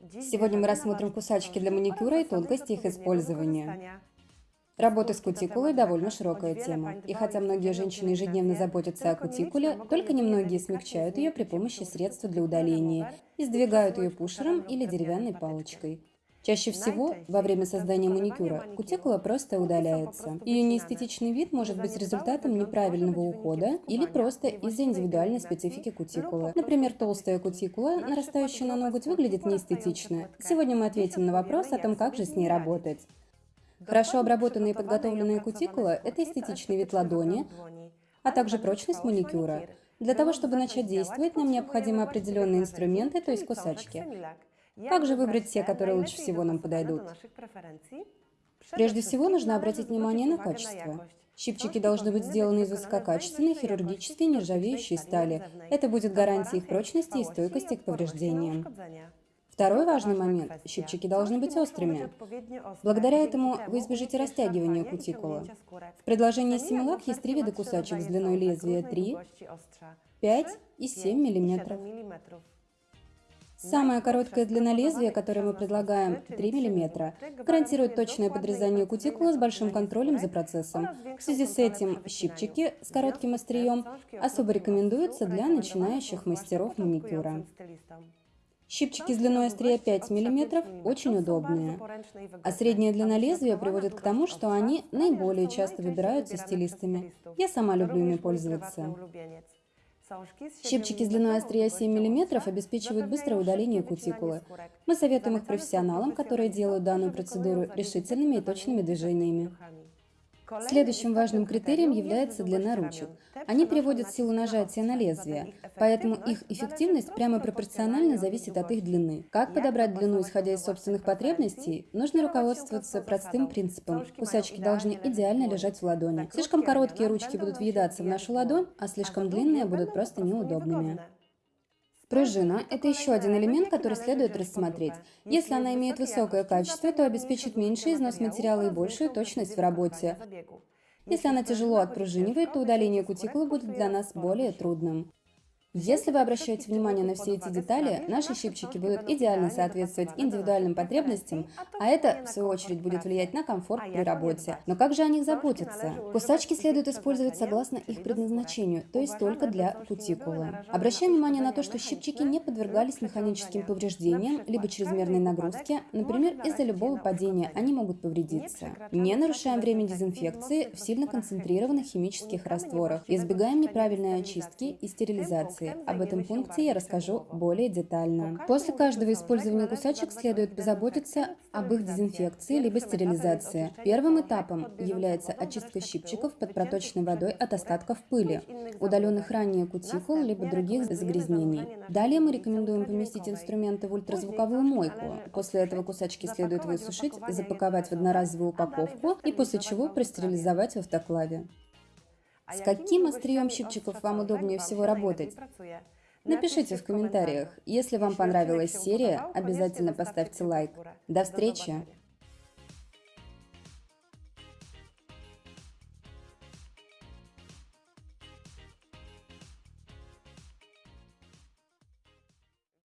Сегодня мы рассмотрим кусачки для маникюра и тонкости их использования. Работа с кутикулой – довольно широкая тема. И хотя многие женщины ежедневно заботятся о кутикуле, только немногие смягчают ее при помощи средства для удаления и сдвигают ее пушером или деревянной палочкой. Чаще всего во время создания маникюра кутикула просто удаляется. Ее неэстетичный вид может быть результатом неправильного ухода или просто из-за индивидуальной специфики кутикулы. Например, толстая кутикула, нарастающая на ноготь, выглядит неэстетично. Сегодня мы ответим на вопрос о том, как же с ней работать. Хорошо обработанная и подготовленная кутикула – это эстетичный вид ладони, а также прочность маникюра. Для того, чтобы начать действовать, нам необходимы определенные инструменты, то есть кусачки. Как же выбрать те, которые лучше всего нам подойдут? Прежде всего, нужно обратить внимание на качество. Щипчики должны быть сделаны из высококачественной, хирургической, нержавеющей стали. Это будет гарантией их прочности и стойкости к повреждениям. Второй важный момент – щипчики должны быть острыми. Благодаря этому вы избежите растягивания кутикулы. В предложении Similac есть три вида кусачек с длиной лезвия 3, 5 и 7 мм. Самая короткая длина лезвия, которую мы предлагаем, 3 мм, гарантирует точное подрезание кутикулы с большим контролем за процессом. В связи с этим щипчики с коротким острием особо рекомендуются для начинающих мастеров маникюра. Щипчики с длиной острия 5 мм очень удобные, а средняя длина лезвия приводит к тому, что они наиболее часто выбираются стилистами. Я сама люблю ими пользоваться. Щипчики с длиной острия 7 мм обеспечивают быстрое удаление кутикулы. Мы советуем их профессионалам, которые делают данную процедуру решительными и точными движениями. Следующим важным критерием является длина ручек. Они приводят силу нажатия на лезвие, поэтому их эффективность прямо пропорционально зависит от их длины. Как подобрать длину, исходя из собственных потребностей, нужно руководствоваться простым принципом. Кусачки должны идеально лежать в ладони. Слишком короткие ручки будут въедаться в нашу ладонь, а слишком длинные будут просто неудобными. Пружина – это еще один элемент, который следует рассмотреть. Если она имеет высокое качество, то обеспечит меньший износ материала и большую точность в работе. Если она тяжело отпружинивает, то удаление кутикулы будет для нас более трудным. Если вы обращаете внимание на все эти детали, наши щипчики будут идеально соответствовать индивидуальным потребностям, а это, в свою очередь, будет влиять на комфорт при работе. Но как же о них заботиться? Кусачки следует использовать согласно их предназначению, то есть только для кутикулы. Обращаем внимание на то, что щипчики не подвергались механическим повреждениям, либо чрезмерной нагрузке, например, из-за любого падения они могут повредиться. Не нарушаем время дезинфекции в сильно концентрированных химических растворах, избегаем неправильной очистки и стерилизации информации. Об этом пункте я расскажу более детально. После каждого использования кусачек следует позаботиться об их дезинфекции либо стерилизации. Первым этапом является очистка щипчиков под проточной водой от остатков пыли, удаленных ранее кутикул либо других загрязнений. Далее мы рекомендуем поместить инструменты в ультразвуковую мойку. После этого кусачки следует высушить, запаковать в одноразовую упаковку и после чего простерилизовать в автоклаве. С каким острием щипчиков вам удобнее всего работать? Напишите в комментариях. Если вам понравилась серия, обязательно поставьте лайк. До встречи!